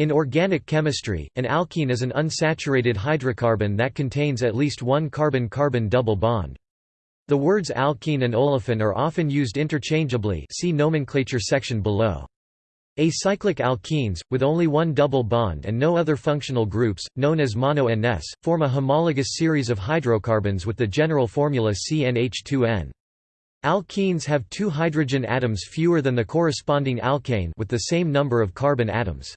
In organic chemistry, an alkene is an unsaturated hydrocarbon that contains at least one carbon-carbon double bond. The words alkene and olefin are often used interchangeably see nomenclature section below. Acyclic alkenes, with only one double bond and no other functional groups, known as mono-NS, form a homologous series of hydrocarbons with the general formula CnH2n. Alkenes have two hydrogen atoms fewer than the corresponding alkane with the same number of carbon atoms.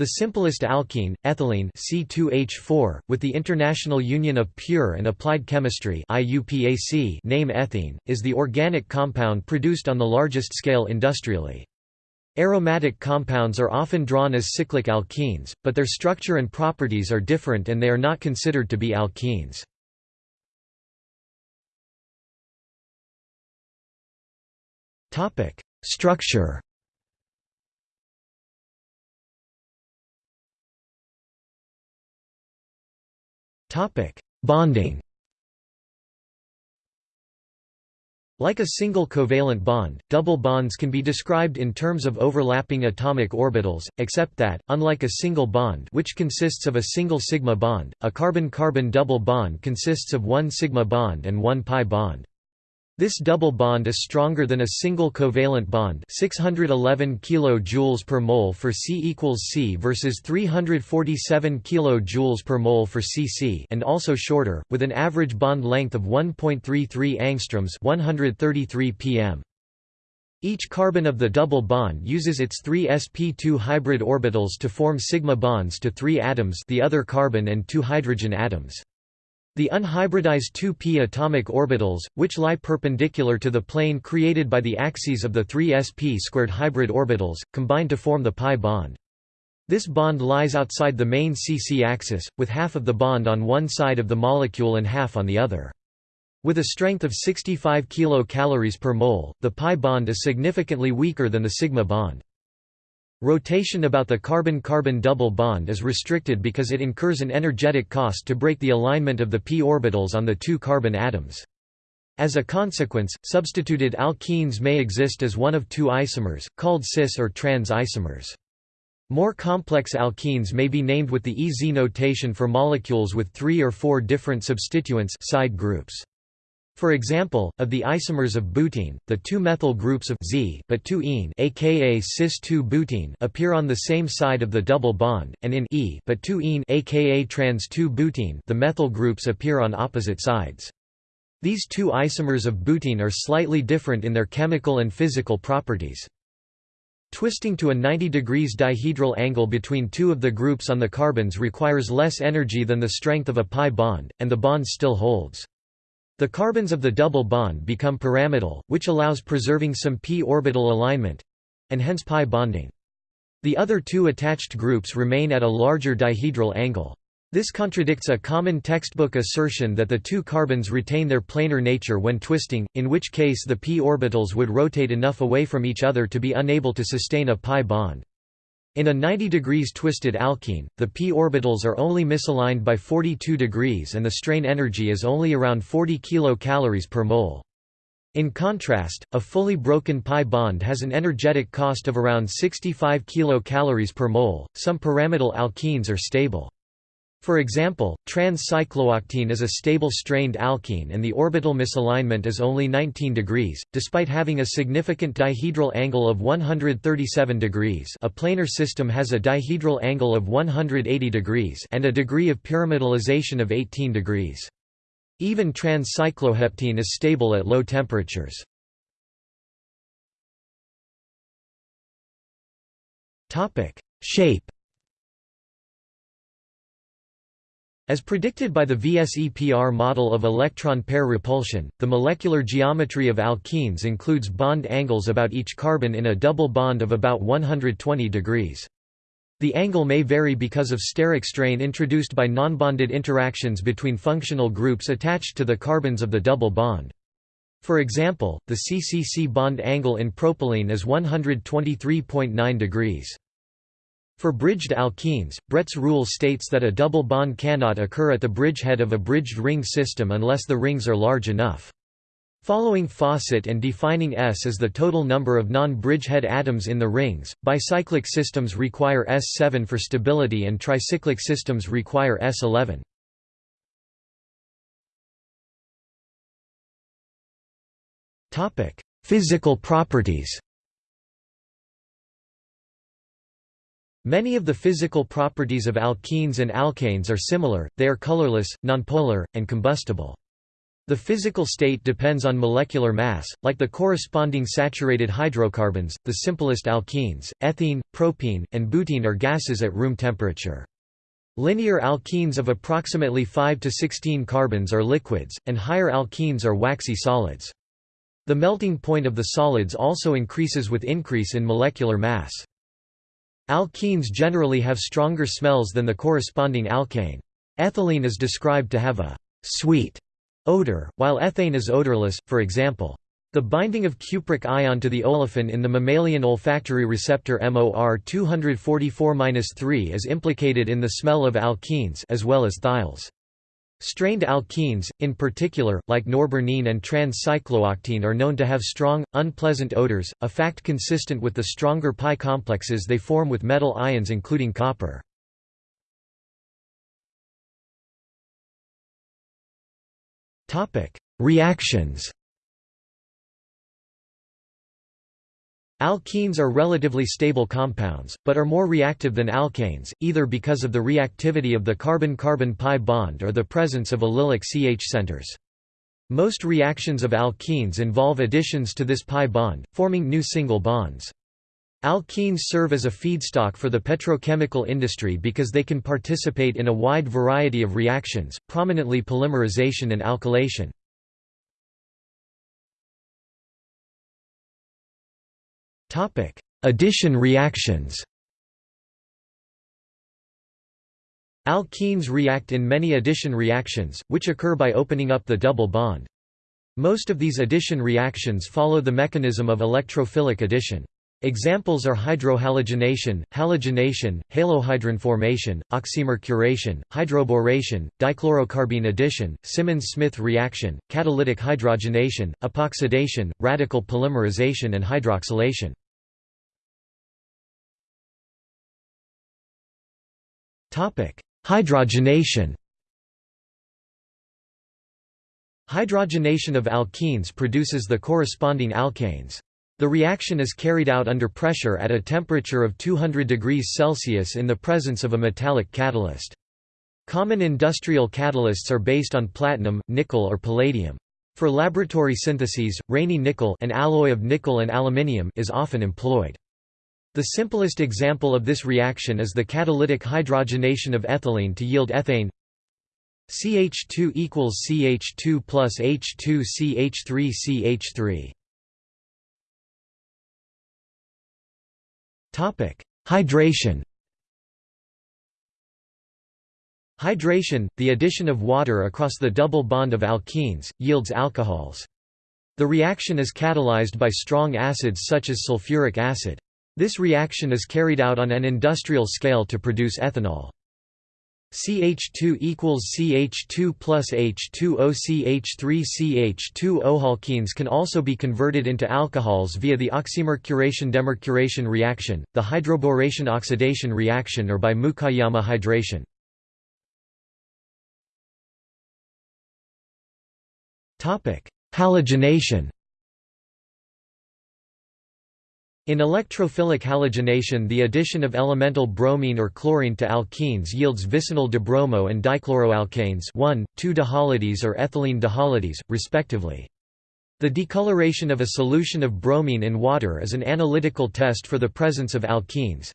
The simplest alkene, ethylene C2H4, with the International Union of Pure and Applied Chemistry IUPAC name ethene, is the organic compound produced on the largest scale industrially. Aromatic compounds are often drawn as cyclic alkenes, but their structure and properties are different and they are not considered to be alkenes. Structure Topic: Bonding. Like a single covalent bond, double bonds can be described in terms of overlapping atomic orbitals, except that, unlike a single bond which consists of a single sigma bond, a carbon-carbon double bond consists of one sigma bond and one pi bond. This double bond is stronger than a single covalent bond 611 kJ per mole for C equals C versus 347 kJ per mole for Cc and also shorter, with an average bond length of 1.33 angstroms 133 pm. Each carbon of the double bond uses its three sp2 hybrid orbitals to form sigma bonds to three atoms the other carbon and two hydrogen atoms. The unhybridized 2p atomic orbitals, which lie perpendicular to the plane created by the axes of the three sp2 hybrid orbitals, combine to form the pi bond. This bond lies outside the main CC axis, with half of the bond on one side of the molecule and half on the other. With a strength of 65 kcal per mole, the pi bond is significantly weaker than the sigma bond. Rotation about the carbon-carbon double bond is restricted because it incurs an energetic cost to break the alignment of the p orbitals on the two carbon atoms. As a consequence, substituted alkenes may exist as one of two isomers, called cis or trans isomers. More complex alkenes may be named with the EZ notation for molecules with three or four different substituents side groups. For example, of the isomers of butene, the two methyl groups of Z but 2-ene aka cis-2-butene appear on the same side of the double bond, and in E but 2-ene aka trans-2-butene the methyl groups appear on opposite sides. These two isomers of butene are slightly different in their chemical and physical properties. Twisting to a 90 degrees dihedral angle between two of the groups on the carbons requires less energy than the strength of a pi bond, and the bond still holds. The carbons of the double bond become pyramidal, which allows preserving some p orbital alignment—and hence pi bonding. The other two attached groups remain at a larger dihedral angle. This contradicts a common textbook assertion that the two carbons retain their planar nature when twisting, in which case the p orbitals would rotate enough away from each other to be unable to sustain a pi bond. In a 90 degrees twisted alkene, the p orbitals are only misaligned by 42 degrees and the strain energy is only around 40 kcal per mole. In contrast, a fully broken pi bond has an energetic cost of around 65 kcal per mole. Some pyramidal alkenes are stable. For example, trans-cyclooctene is a stable strained alkene and the orbital misalignment is only 19 degrees, despite having a significant dihedral angle of 137 degrees a planar system has a dihedral angle of 180 degrees and a degree of pyramidalization of 18 degrees. Even trans-cycloheptene is stable at low temperatures. Shape As predicted by the VSEPR model of electron pair repulsion, the molecular geometry of alkenes includes bond angles about each carbon in a double bond of about 120 degrees. The angle may vary because of steric strain introduced by nonbonded interactions between functional groups attached to the carbons of the double bond. For example, the CCC bond angle in propylene is 123.9 degrees. For bridged alkenes, Bredt's rule states that a double bond cannot occur at the bridgehead of a bridged ring system unless the rings are large enough. Following Fawcett and defining S as the total number of non-bridgehead atoms in the rings, bicyclic systems require S7 for stability and tricyclic systems require S11. Physical properties Many of the physical properties of alkenes and alkanes are similar, they are colorless, nonpolar, and combustible. The physical state depends on molecular mass, like the corresponding saturated hydrocarbons, the simplest alkenes, ethene, propene, and butene are gases at room temperature. Linear alkenes of approximately 5 to 16 carbons are liquids, and higher alkenes are waxy solids. The melting point of the solids also increases with increase in molecular mass. Alkenes generally have stronger smells than the corresponding alkane. Ethylene is described to have a «sweet» odor, while ethane is odorless, for example. The binding of cupric ion to the olefin in the mammalian olfactory receptor MOR 244-3 is implicated in the smell of alkenes as well as thiols. Strained alkenes, in particular, like norbornene and trans-cyclooctene are known to have strong, unpleasant odors, a fact consistent with the stronger pi complexes they form with metal ions including copper. Reactions Alkenes are relatively stable compounds, but are more reactive than alkanes, either because of the reactivity of the carbon-carbon pi bond or the presence of allylic CH centers. Most reactions of alkenes involve additions to this pi bond, forming new single bonds. Alkenes serve as a feedstock for the petrochemical industry because they can participate in a wide variety of reactions, prominently polymerization and alkylation. Topic: Addition reactions. Alkenes react in many addition reactions, which occur by opening up the double bond. Most of these addition reactions follow the mechanism of electrophilic addition. Examples are hydrohalogenation, halogenation, halohydrin formation, oxymercuration, hydroboration, dichlorocarbene addition, Simmons-Smith reaction, catalytic hydrogenation, epoxidation, radical polymerization and hydroxylation. Hydrogenation Hydrogenation of alkenes produces the corresponding alkanes. The reaction is carried out under pressure at a temperature of 200 degrees Celsius in the presence of a metallic catalyst. Common industrial catalysts are based on platinum, nickel or palladium. For laboratory syntheses, Raney nickel an alloy of nickel and aluminium is often employed. The simplest example of this reaction is the catalytic hydrogenation of ethylene to yield ethane CH2 equals CH2 plus H2 CH3 CH3 Topic: Hydration. Hydration, the addition of water across the double bond of alkenes, yields alcohols. The reaction is catalyzed by strong acids such as sulfuric acid. This reaction is carried out on an industrial scale to produce ethanol. CH2 equals CH2 plus H2O CH3 CH2O alkenes can also be converted into alcohols via the oxymercuration-demercuration reaction, the hydroboration oxidation reaction or by Mukaiyama hydration. Halogenation In electrophilic halogenation the addition of elemental bromine or chlorine to alkenes yields vicinal dibromo and dichloroalkanes 1,2-dihalides or ethylene dihalides, respectively. The decoloration of a solution of bromine in water is an analytical test for the presence of alkenes.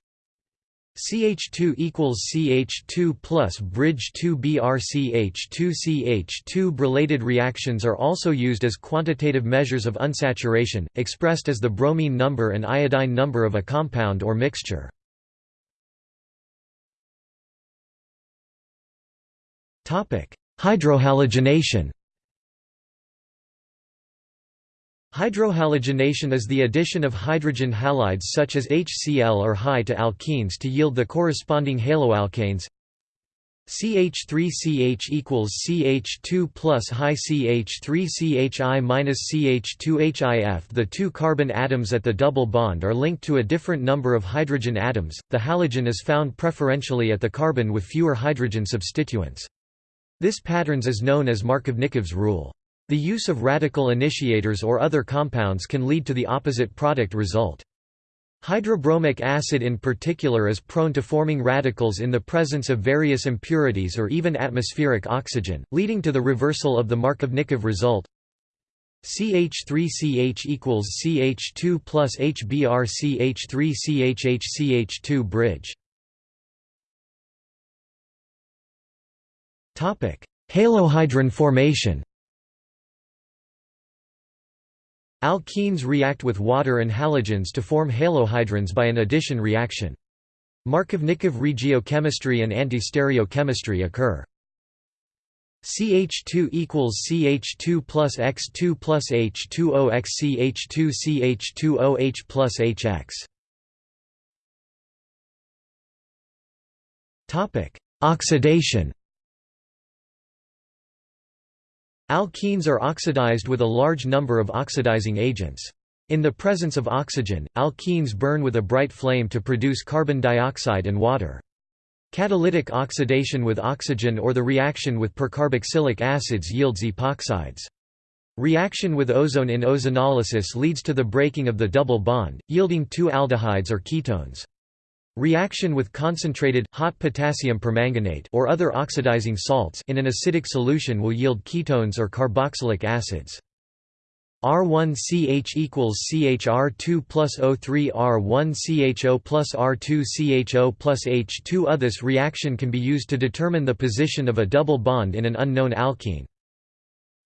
CH2 equals CH2 plus bridge 2 BrCH2 CH2 related reactions are also used as quantitative measures of unsaturation, expressed as the bromine number and iodine number of a compound or mixture. Hydrohalogenation Hydrohalogenation is the addition of hydrogen halides such as HCl or Hi to alkenes to yield the corresponding haloalkanes CH3CH equals CH2 plus high CH3CHI minus CH2HIF. The two carbon atoms at the double bond are linked to a different number of hydrogen atoms. The halogen is found preferentially at the carbon with fewer hydrogen substituents. This patterns is known as Markovnikov's rule. The use of radical initiators or other compounds can lead to the opposite product result. Hydrobromic acid in particular is prone to forming radicals in the presence of various impurities or even atmospheric oxygen, leading to the reversal of the Markovnikov result. CH3CH equals CH2 plus HBr CH3CHH CH2 bridge. Halohydrin formation Alkenes react with water and halogens to form halohydrins by an addition reaction. Markovnikov regiochemistry and antistereochemistry occur. CH2 equals CH2 plus X2 plus H2O X CH2 CH2OH plus HX. Topic: Oxidation. Alkenes are oxidized with a large number of oxidizing agents. In the presence of oxygen, alkenes burn with a bright flame to produce carbon dioxide and water. Catalytic oxidation with oxygen or the reaction with percarboxylic acids yields epoxides. Reaction with ozone in ozonolysis leads to the breaking of the double bond, yielding two aldehydes or ketones. Reaction with concentrated, hot potassium permanganate or other oxidizing salts in an acidic solution will yield ketones or carboxylic acids. R1CH equals CHR2 plus O3 R1CHO plus R2CHO plus H2 This reaction can be used to determine the position of a double bond in an unknown alkene.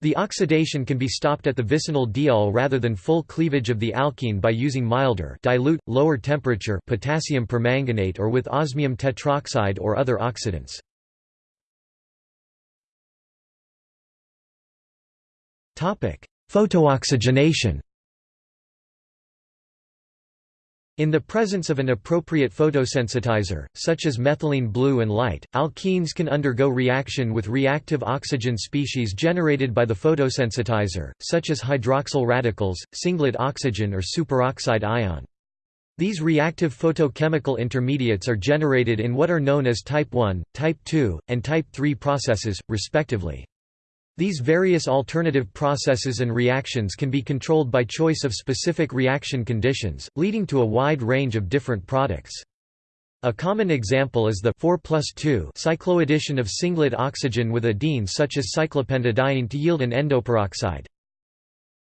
The oxidation can be stopped at the vicinal diol rather than full cleavage of the alkene by using milder dilute, lower temperature potassium permanganate or with osmium tetroxide or other oxidants. Photooxygenation In the presence of an appropriate photosensitizer, such as methylene blue and light, alkenes can undergo reaction with reactive oxygen species generated by the photosensitizer, such as hydroxyl radicals, singlet oxygen or superoxide ion. These reactive photochemical intermediates are generated in what are known as type 1, type 2, and type 3 processes, respectively. These various alternative processes and reactions can be controlled by choice of specific reaction conditions, leading to a wide range of different products. A common example is the 4 cycloaddition of singlet oxygen with a diene such as cyclopentadiene to yield an endoperoxide.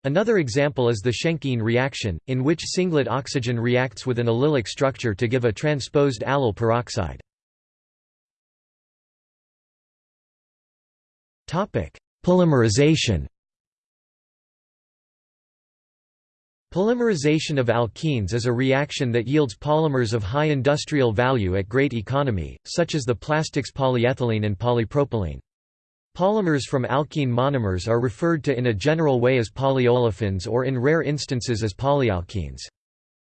Another example is the Schenck ene reaction, in which singlet oxygen reacts with an allylic structure to give a transposed allyl peroxide. Polymerization Polymerization of alkenes is a reaction that yields polymers of high industrial value at great economy, such as the plastics polyethylene and polypropylene. Polymers from alkene monomers are referred to in a general way as polyolefins or in rare instances as polyalkenes.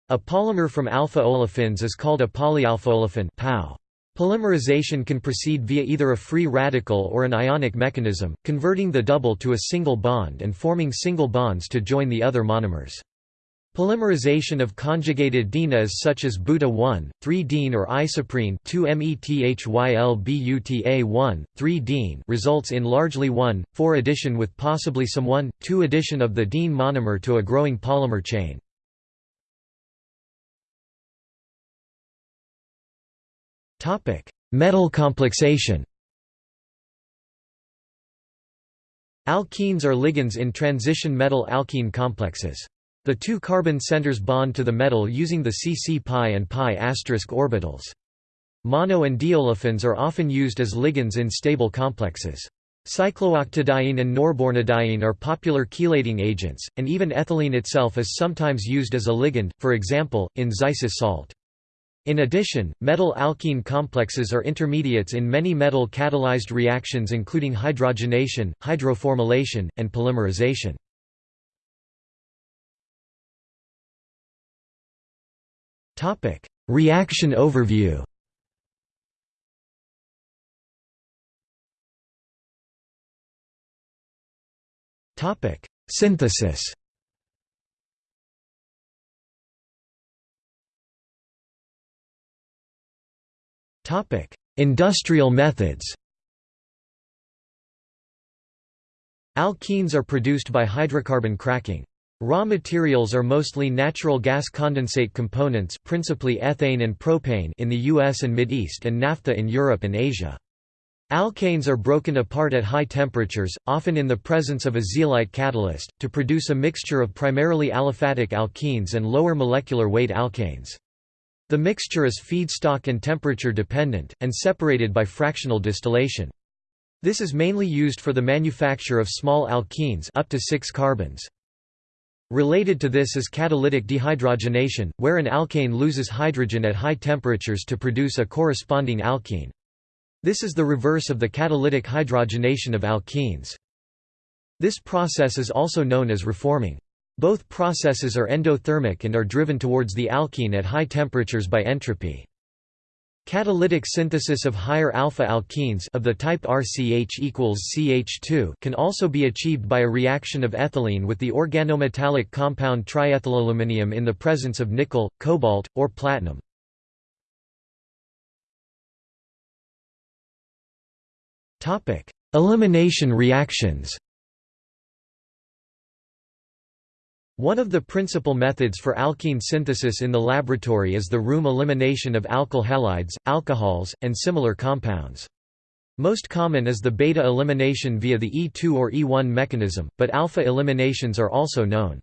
A polymer from alpha olefins is called a polyalphaolefin. Polymerization can proceed via either a free radical or an ionic mechanism, converting the double to a single bond and forming single bonds to join the other monomers. Polymerization of conjugated dienes such as buta-1, 3-diene or isoprene 2-methylbuta1, 3-diene results in largely 1,4 addition with possibly some 1,2 addition of the diene monomer to a growing polymer chain. Metal complexation. Alkenes are ligands in transition metal-alkene complexes. The two carbon centers bond to the metal using the CC pi and pi orbitals. Mono and diolefins are often used as ligands in stable complexes. Cyclooctadiene and norbornadiene are popular chelating agents, and even ethylene itself is sometimes used as a ligand, for example, in Zeise's salt. In addition, metal alkene complexes are intermediates in many metal catalyzed reactions including hydrogenation, hydroformylation, and polymerization. Topic: Reaction overview. Topic: Synthesis. Industrial methods Alkenes are produced by hydrocarbon cracking. Raw materials are mostly natural gas condensate components principally ethane and propane in the US and Mideast and naphtha in Europe and Asia. Alkanes are broken apart at high temperatures, often in the presence of a zeolite catalyst, to produce a mixture of primarily aliphatic alkenes and lower molecular weight alkanes. The mixture is feedstock and temperature dependent, and separated by fractional distillation. This is mainly used for the manufacture of small alkenes up to 6 carbons. Related to this is catalytic dehydrogenation, where an alkane loses hydrogen at high temperatures to produce a corresponding alkene. This is the reverse of the catalytic hydrogenation of alkenes. This process is also known as reforming. Both processes are endothermic and are driven towards the alkene at high temperatures by entropy. Catalytic synthesis of higher alpha alkenes of the type RCH equals CH2 can also be achieved by a reaction of ethylene with the organometallic compound triethylaluminium in the presence of nickel, cobalt, or platinum. Elimination reactions One of the principal methods for alkene synthesis in the laboratory is the room elimination of alkyl halides, alcohols, and similar compounds. Most common is the beta elimination via the E2 or E1 mechanism, but alpha eliminations are also known.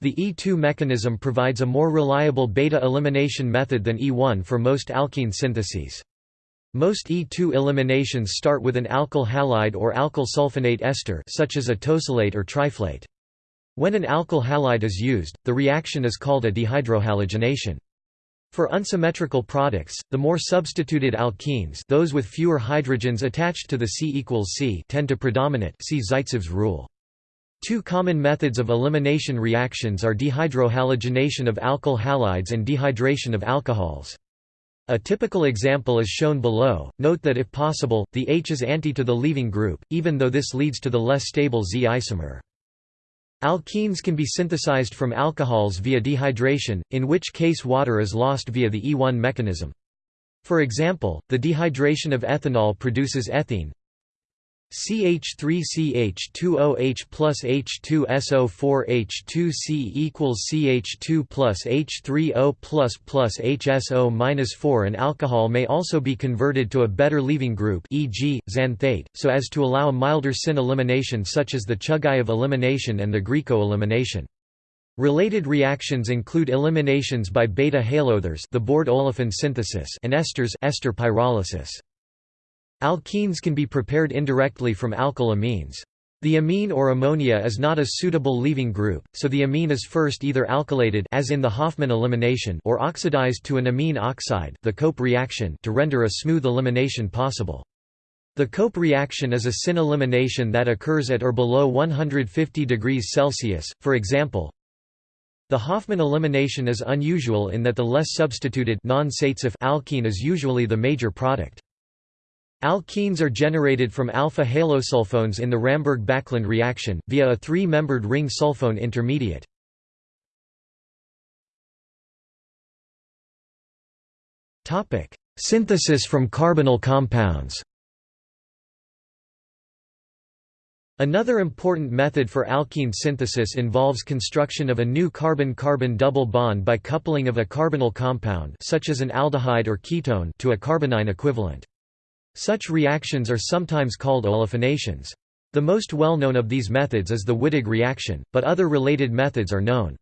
The E2 mechanism provides a more reliable beta elimination method than E1 for most alkene syntheses. Most E2 eliminations start with an alkyl halide or alkyl sulfonate ester such as a tosylate or triflate. When an alkyl halide is used, the reaction is called a dehydrohalogenation. For unsymmetrical products, the more substituted alkenes those with fewer hydrogens attached to the C C tend to predominate see Zaitsev's rule. Two common methods of elimination reactions are dehydrohalogenation of alkyl halides and dehydration of alcohols. A typical example is shown below. Note that if possible, the H is anti to the leaving group, even though this leads to the less stable Z isomer. Alkenes can be synthesized from alcohols via dehydration, in which case water is lost via the E1 mechanism. For example, the dehydration of ethanol produces ethene CH3CH2OH plus H2SO4H2C equals CH2 plus H3O plus plus HSO minus 4 An alcohol may also be converted to a better leaving group e.g., xanthate, so as to allow a milder syn elimination such as the Chugayev elimination and the Grieco elimination. Related reactions include eliminations by beta haloethers the Boord-olefin synthesis and esters ester pyrolysis. Alkenes can be prepared indirectly from alkyl amines. The amine or ammonia is not a suitable leaving group, so the amine is first either alkylated as in the Hofmann elimination or oxidized to an amine oxide the Cope reaction to render a smooth elimination possible. The Cope reaction is a syn elimination that occurs at or below 150 degrees Celsius, for example. The Hofmann elimination is unusual in that the less substituted alkene is usually the major product. Alkenes are generated from alpha halosulfones in the Ramberg-Backlund reaction, via a three-membered ring sulfone intermediate. Synthesis from carbonyl compounds Another important method for alkene synthesis involves construction of a new carbon-carbon double bond by coupling of a carbonyl compound such as an aldehyde or ketone to a carbonyl equivalent. Such reactions are sometimes called olefinations. The most well-known of these methods is the Wittig reaction, but other related methods are known.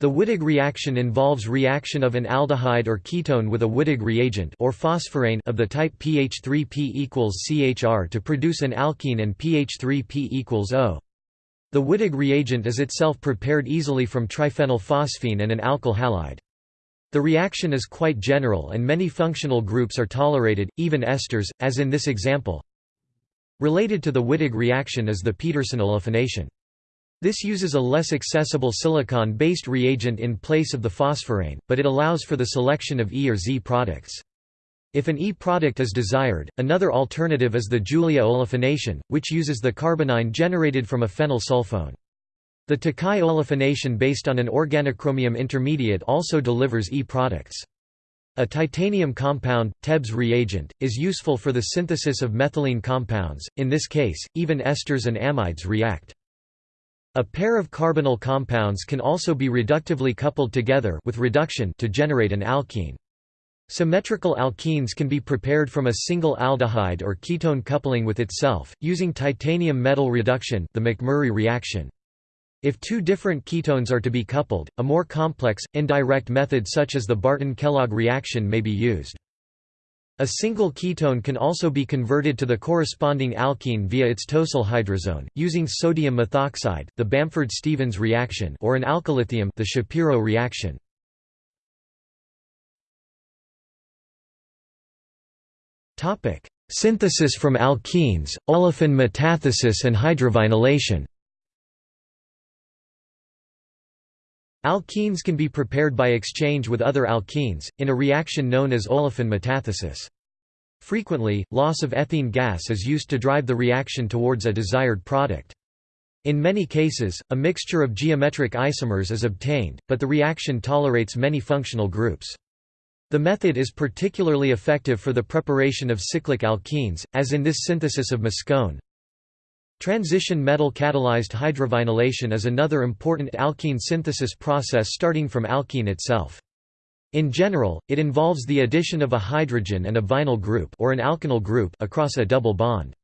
The Wittig reaction involves reaction of an aldehyde or ketone with a Wittig reagent or phosphorane of the type Ph3P equals CHR to produce an alkene and Ph3P equals O. The Wittig reagent is itself prepared easily from triphenylphosphine and an alkyl halide. The reaction is quite general and many functional groups are tolerated, even esters, as in this example. Related to the Wittig reaction is the Peterson olefination. This uses a less accessible silicon-based reagent in place of the phosphorane, but it allows for the selection of E or Z products. If an E-product is desired, another alternative is the Julia olefination, which uses the carbonyl generated from a phenyl sulfone. The Takai olefination based on an organochromium intermediate also delivers E-products. A titanium compound, Tebbe's reagent, is useful for the synthesis of methylene compounds, in this case, even esters and amides react. A pair of carbonyl compounds can also be reductively coupled together with reduction to generate an alkene. Symmetrical alkenes can be prepared from a single aldehyde or ketone coupling with itself, using titanium metal reduction the McMurry reaction. If two different ketones are to be coupled, a more complex, indirect method such as the Barton-Kellogg reaction may be used. A single ketone can also be converted to the corresponding alkene via its tosyl hydrazone, using sodium methoxide the Bamford-Stevens reaction or an alkyllithium the Shapiro reaction. Synthesis from alkenes, olefin metathesis and hydrovinylation. Alkenes can be prepared by exchange with other alkenes, in a reaction known as olefin metathesis. Frequently, loss of ethene gas is used to drive the reaction towards a desired product. In many cases, a mixture of geometric isomers is obtained, but the reaction tolerates many functional groups. The method is particularly effective for the preparation of cyclic alkenes, as in this synthesis of muscone. Transition metal catalyzed hydrovinylation is another important alkene synthesis process starting from alkene itself. In general, it involves the addition of a hydrogen and a vinyl group or an alkenyl group across a double bond.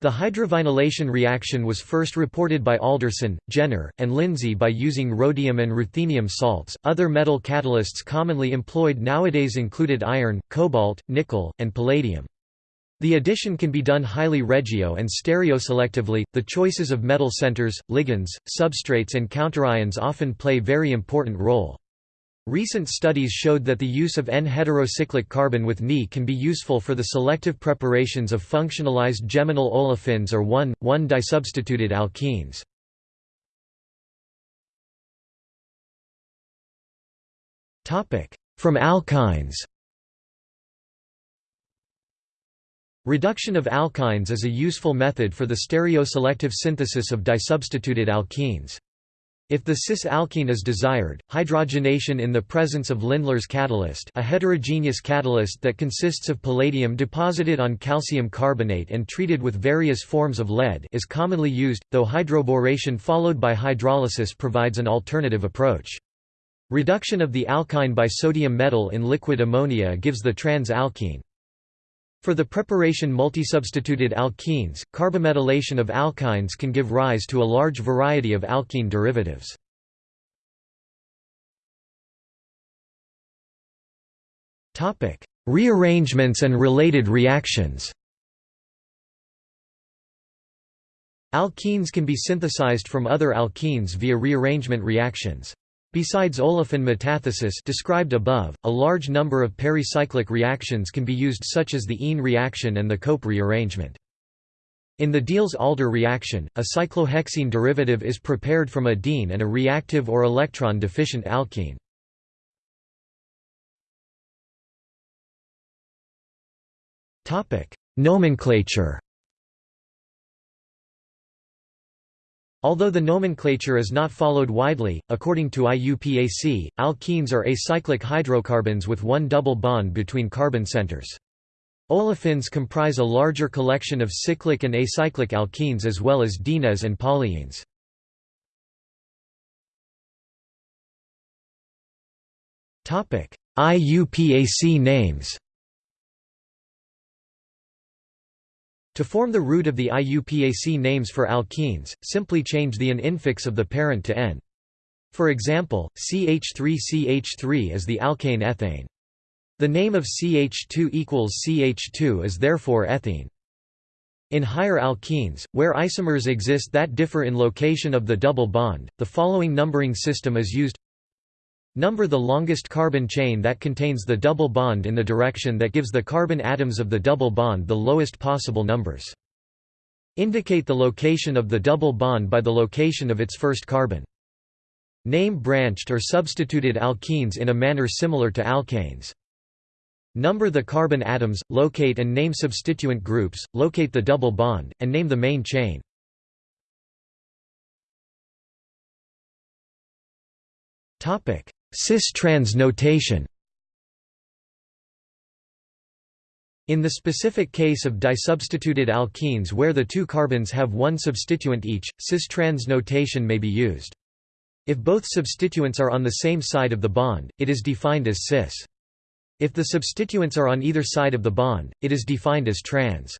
The hydrovinylation reaction was first reported by Alderson, Jenner, and Lindsey by using rhodium and ruthenium salts. Other metal catalysts commonly employed nowadays included iron, cobalt, nickel, and palladium. The addition can be done highly regio and stereoselectively. The choices of metal centers, ligands, substrates, and counterions often play very important role. Recent studies showed that the use of N-heterocyclic carbene with Ni can be useful for the selective preparations of functionalized geminal olefins or 1,1-disubstituted alkenes. From alkynes Reduction of alkynes is a useful method for the stereoselective synthesis of disubstituted alkenes. If the cis-alkene is desired, hydrogenation in the presence of Lindlar's catalyst a heterogeneous catalyst that consists of palladium deposited on calcium carbonate and treated with various forms of lead is commonly used, though hydroboration followed by hydrolysis provides an alternative approach. Reduction of the alkyne by sodium metal in liquid ammonia gives the trans-alkene. For the preparation multisubstituted alkenes, carbometallation of alkynes can give rise to a large variety of alkene derivatives. Rearrangements and related reactions Alkenes can be synthesized from other alkenes via rearrangement reactions. Besides olefin metathesis described above, a large number of pericyclic reactions can be used such as the Ene reaction and the Cope rearrangement. In the Diels-Alder reaction, a cyclohexene derivative is prepared from a diene and a reactive or electron-deficient alkene. Nomenclature Although the nomenclature is not followed widely, according to IUPAC, alkenes are acyclic hydrocarbons with one double bond between carbon centers. Olefins comprise a larger collection of cyclic and acyclic alkenes as well as dienes and polyenes. IUPAC names To form the root of the IUPAC names for alkenes, simply change the an infix of the parent to N. For example, CH3CH3 is the alkane ethane. The name of CH2 equals CH2 is therefore ethene. In higher alkenes, where isomers exist that differ in location of the double bond, the following numbering system is used Number the longest carbon chain that contains the double bond in the direction that gives the carbon atoms of the double bond the lowest possible numbers. Indicate the location of the double bond by the location of its first carbon. Name branched or substituted alkenes in a manner similar to alkanes. Number the carbon atoms, locate and name substituent groups, locate the double bond, and name the main chain. Cis-trans notation In the specific case of disubstituted alkenes where the two carbons have one substituent each, cis-trans notation may be used. If both substituents are on the same side of the bond, it is defined as cis. If the substituents are on either side of the bond, it is defined as trans.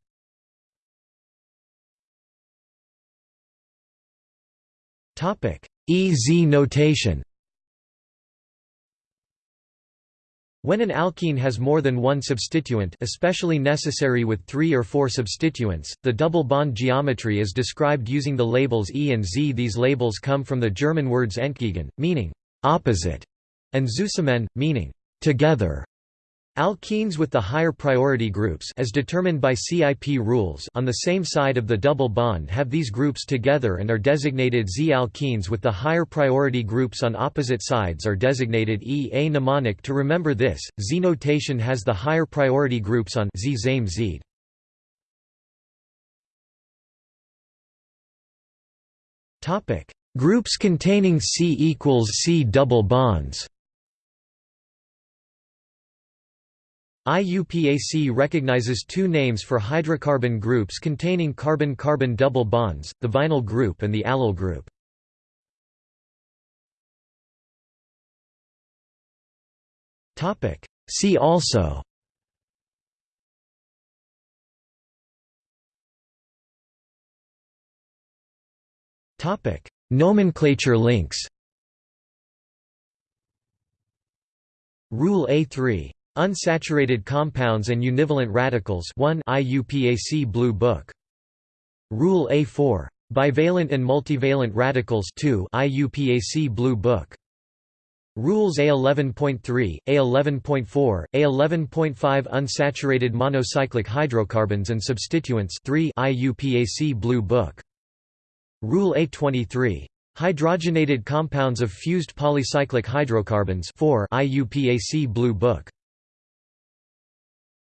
EZ notation When an alkene has more than one substituent especially necessary with three or four substituents, the double bond geometry is described using the labels E and Z. These labels come from the German words entgegen, meaning «opposite», and zusammen, meaning «together». Alkenes with the higher priority groups as determined by CIP rules on the same side of the double bond have these groups together and are designated Z-alkenes with the higher priority groups on opposite sides are designated E. A mnemonic to remember this, Z notation has the higher priority groups on Z same Z. Groups containing C equals C double bonds IUPAC recognizes two names for hydrocarbon groups containing carbon-carbon double bonds, the vinyl group and the allyl group. See also Nomenclature links Rule A3 Unsaturated compounds and univalent radicals 1 IUPAC Blue Book. Rule A4. Bivalent and multivalent radicals 2 IUPAC Blue Book. Rules A11.3, A11.4, A11.5 Unsaturated monocyclic hydrocarbons and substituents 3 IUPAC Blue Book. Rule A23. Hydrogenated compounds of fused polycyclic hydrocarbons 4 IUPAC Blue Book